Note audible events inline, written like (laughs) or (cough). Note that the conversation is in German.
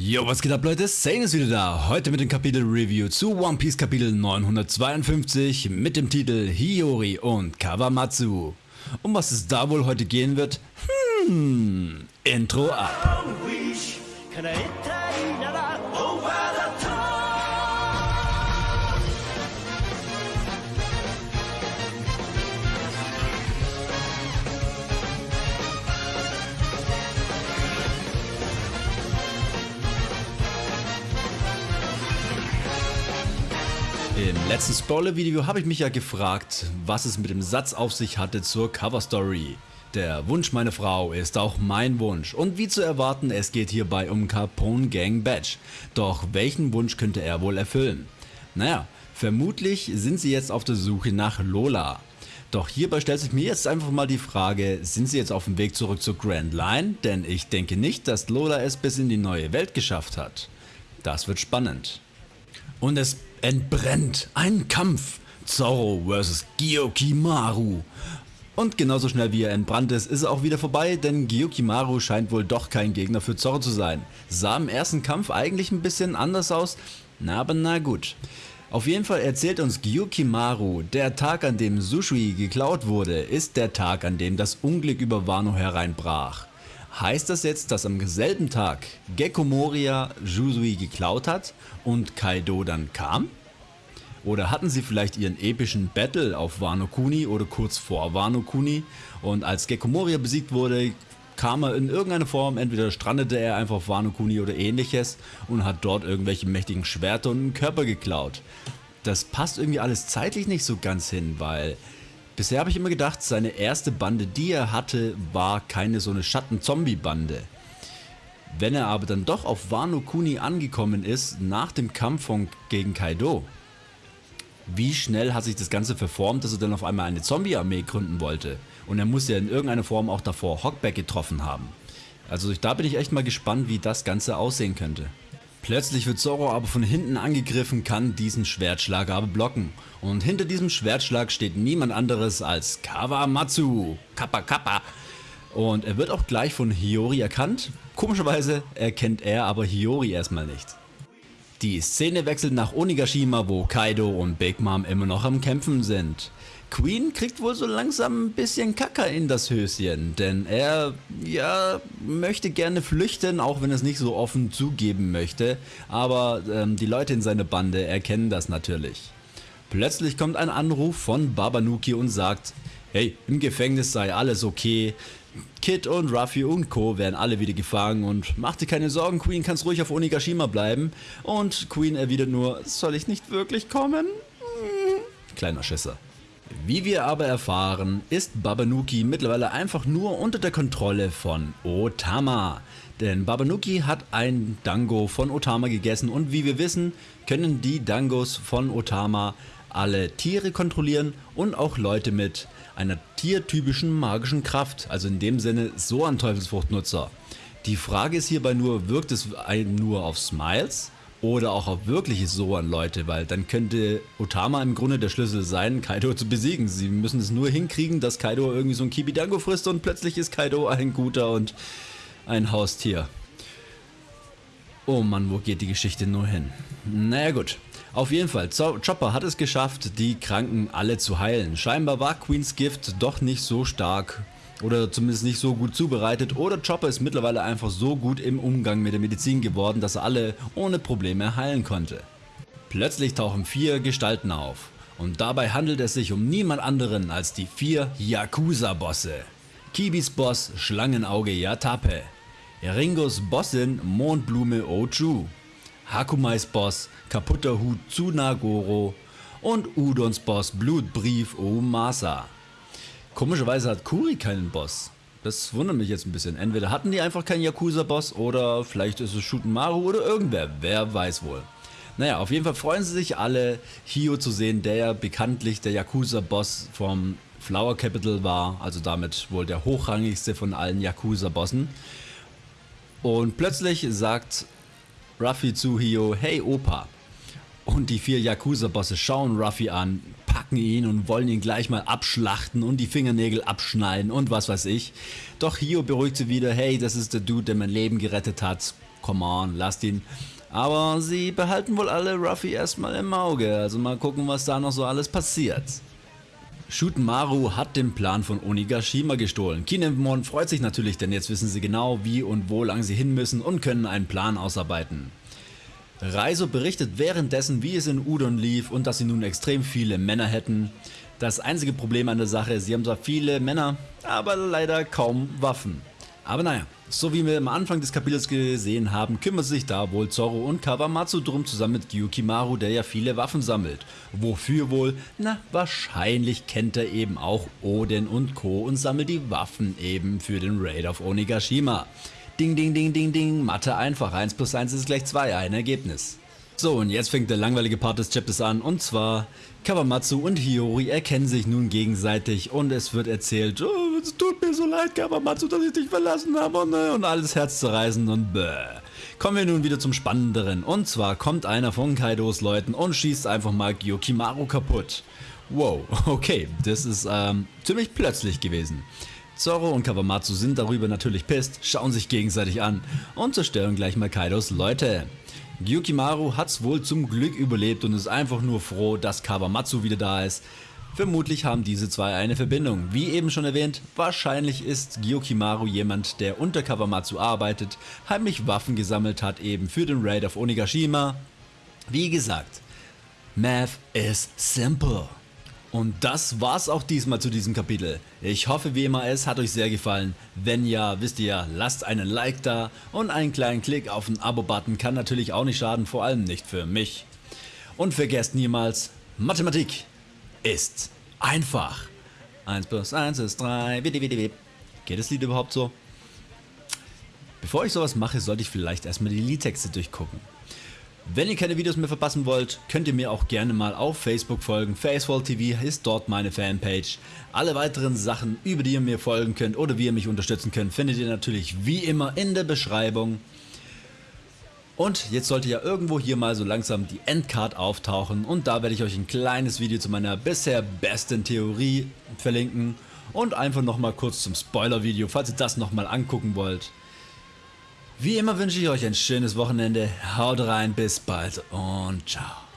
Jo, was geht ab Leute? Sane ist wieder da. Heute mit dem Kapitel Review zu One Piece Kapitel 952 mit dem Titel Hiyori und Kawamatsu. Um was es da wohl heute gehen wird? Hm, Intro ab. Im letzten Spoiler-Video habe ich mich ja gefragt, was es mit dem Satz auf sich hatte zur Cover-Story. Der Wunsch meiner Frau ist auch mein Wunsch und wie zu erwarten, es geht hierbei um Capone Gang Badge. Doch welchen Wunsch könnte er wohl erfüllen? Naja, vermutlich sind sie jetzt auf der Suche nach Lola. Doch hierbei stellt sich mir jetzt einfach mal die Frage, sind sie jetzt auf dem Weg zurück zur Grand Line? Denn ich denke nicht, dass Lola es bis in die neue Welt geschafft hat. Das wird spannend. Und es entbrennt. Ein Kampf. Zorro vs. Gyokimaru. Und genauso schnell wie er entbrannt ist, ist er auch wieder vorbei, denn Gyokimaru scheint wohl doch kein Gegner für Zorro zu sein. Sah im ersten Kampf eigentlich ein bisschen anders aus, na aber na gut. Auf jeden Fall erzählt uns Gyokimaru, der Tag an dem Sushui geklaut wurde, ist der Tag an dem das Unglück über Wano hereinbrach. Heißt das jetzt, dass am selben Tag Gekko Moria Jusui geklaut hat und Kaido dann kam? Oder hatten sie vielleicht ihren epischen Battle auf Wano Kuni oder kurz vor Wano Kuni und als Gekko Moria besiegt wurde, kam er in irgendeiner Form, entweder strandete er einfach auf Wano Kuni oder ähnliches und hat dort irgendwelche mächtigen Schwerter und einen Körper geklaut. Das passt irgendwie alles zeitlich nicht so ganz hin, weil Bisher habe ich immer gedacht, seine erste Bande, die er hatte, war keine so eine Schatten-Zombie-Bande. Wenn er aber dann doch auf Wano Kuni angekommen ist, nach dem Kampf von, gegen Kaido, wie schnell hat sich das Ganze verformt, dass er dann auf einmal eine Zombie-Armee gründen wollte? Und er muss ja in irgendeiner Form auch davor Hockback getroffen haben. Also da bin ich echt mal gespannt, wie das Ganze aussehen könnte. Plötzlich wird Zoro aber von hinten angegriffen, kann diesen Schwertschlag aber blocken. Und hinter diesem Schwertschlag steht niemand anderes als Kawamatsu. Kappa Kappa. Und er wird auch gleich von Hiyori erkannt. Komischerweise erkennt er aber Hiyori erstmal nicht. Die Szene wechselt nach Onigashima, wo Kaido und Big Mom immer noch am Kämpfen sind. Queen kriegt wohl so langsam ein bisschen Kacker in das Höschen, denn er, ja, möchte gerne flüchten, auch wenn es nicht so offen zugeben möchte, aber ähm, die Leute in seiner Bande erkennen das natürlich. Plötzlich kommt ein Anruf von Babanuki und sagt, hey, im Gefängnis sei alles okay, Kid und Ruffy und Co. werden alle wieder gefangen und mach dir keine Sorgen, Queen kannst ruhig auf Onigashima bleiben. Und Queen erwidert nur, soll ich nicht wirklich kommen? Hm. Kleiner Schisser. Wie wir aber erfahren, ist Babanuki mittlerweile einfach nur unter der Kontrolle von Otama. Denn Babanuki hat ein Dango von Otama gegessen und wie wir wissen, können die Dangos von Otama alle Tiere kontrollieren und auch Leute mit einer tiertypischen magischen Kraft, also in dem Sinne so ein Teufelsfruchtnutzer. Die Frage ist hierbei nur, wirkt es nur auf Smiles oder auch auf wirkliche Soan-Leute, weil dann könnte Otama im Grunde der Schlüssel sein, Kaido zu besiegen. Sie müssen es nur hinkriegen, dass Kaido irgendwie so ein Kibidango frisst und plötzlich ist Kaido ein guter und ein Haustier. Oh Mann, wo geht die Geschichte nur hin? Naja gut. Auf jeden Fall, Chopper hat es geschafft, die Kranken alle zu heilen. Scheinbar war Queens Gift doch nicht so stark oder zumindest nicht so gut zubereitet oder Chopper ist mittlerweile einfach so gut im Umgang mit der Medizin geworden, dass er alle ohne Probleme heilen konnte. Plötzlich tauchen vier Gestalten auf und dabei handelt es sich um niemand anderen als die vier Yakuza-Bosse. Kibis Boss Schlangenauge Yatape, Ringos Bossin Mondblume Ochu, Hakumais Boss Kaputter Hut Tsunagoro und Udons Boss Blutbrief Omasa. Komischerweise hat Kuri keinen Boss. Das wundert mich jetzt ein bisschen. Entweder hatten die einfach keinen Yakuza-Boss oder vielleicht ist es Shuten Maru oder irgendwer. Wer weiß wohl. Naja, auf jeden Fall freuen sie sich alle, Hio zu sehen, der ja bekanntlich der Yakuza-Boss vom Flower Capital war. Also damit wohl der hochrangigste von allen Yakuza-Bossen. Und plötzlich sagt Ruffy zu Hio, hey Opa. Und die vier Yakuza-Bosse schauen Ruffy an, packen ihn und wollen ihn gleich mal abschlachten und die Fingernägel abschneiden und was weiß ich. Doch Hio beruhigt sie wieder, hey, das ist der Dude, der mein Leben gerettet hat. come on, lasst ihn. Aber sie behalten wohl alle Ruffy erstmal im Auge, also mal gucken, was da noch so alles passiert. Shutenmaru hat den Plan von Onigashima gestohlen. Kinemon freut sich natürlich, denn jetzt wissen sie genau wie und wo lang sie hin müssen und können einen Plan ausarbeiten. Reiso berichtet währenddessen wie es in Udon lief und dass sie nun extrem viele Männer hätten. Das einzige Problem an der Sache ist, sie haben zwar viele Männer, aber leider kaum Waffen. Aber naja, so wie wir am Anfang des Kapitels gesehen haben, kümmert sich da wohl Zoro und Kawamatsu drum zusammen mit Gyukimaru, der ja viele Waffen sammelt. Wofür wohl? Na, wahrscheinlich kennt er eben auch Oden und Co. und sammelt die Waffen eben für den Raid auf Onigashima. Ding ding ding ding ding, Mathe einfach, 1 plus 1 ist gleich 2, ein Ergebnis. So und jetzt fängt der langweilige Part des Chapters an und zwar Kawamatsu und Hiyori erkennen sich nun gegenseitig und es wird erzählt, oh, es tut mir so leid Kawamatsu, dass ich dich verlassen habe und, äh, und alles Herz zu reißen und bäh. Kommen wir nun wieder zum Spannenderen und zwar kommt einer von Kaidos Leuten und schießt einfach mal Gyokimaru kaputt. Wow, (laughs) okay, das ist ähm, ziemlich plötzlich gewesen. Zoro und Kawamatsu sind darüber natürlich pisst, schauen sich gegenseitig an und zerstören gleich mal Kaidos Leute. Gyukimaru hat's wohl zum Glück überlebt und ist einfach nur froh, dass Kawamatsu wieder da ist. Vermutlich haben diese zwei eine Verbindung. Wie eben schon erwähnt, wahrscheinlich ist Gyukimaru jemand, der unter Kawamatsu arbeitet, heimlich Waffen gesammelt hat eben für den Raid auf Onigashima. Wie gesagt, Math is simple. Und das war's auch diesmal zu diesem Kapitel. Ich hoffe wie immer es hat euch sehr gefallen. Wenn ja, wisst ihr ja, lasst einen Like da und einen kleinen Klick auf den Abo-Button kann natürlich auch nicht schaden, vor allem nicht für mich. Und vergesst niemals, Mathematik ist einfach. 1 plus 1 ist 3. Geht das Lied überhaupt so? Bevor ich sowas mache, sollte ich vielleicht erstmal die Liedtexte durchgucken. Wenn ihr keine Videos mehr verpassen wollt, könnt ihr mir auch gerne mal auf Facebook folgen. Facewall TV ist dort meine Fanpage. Alle weiteren Sachen, über die ihr mir folgen könnt oder wie ihr mich unterstützen könnt, findet ihr natürlich wie immer in der Beschreibung. Und jetzt sollte ja irgendwo hier mal so langsam die Endcard auftauchen und da werde ich euch ein kleines Video zu meiner bisher besten Theorie verlinken und einfach nochmal kurz zum Spoiler-Video, falls ihr das nochmal angucken wollt. Wie immer wünsche ich euch ein schönes Wochenende, haut rein, bis bald und ciao.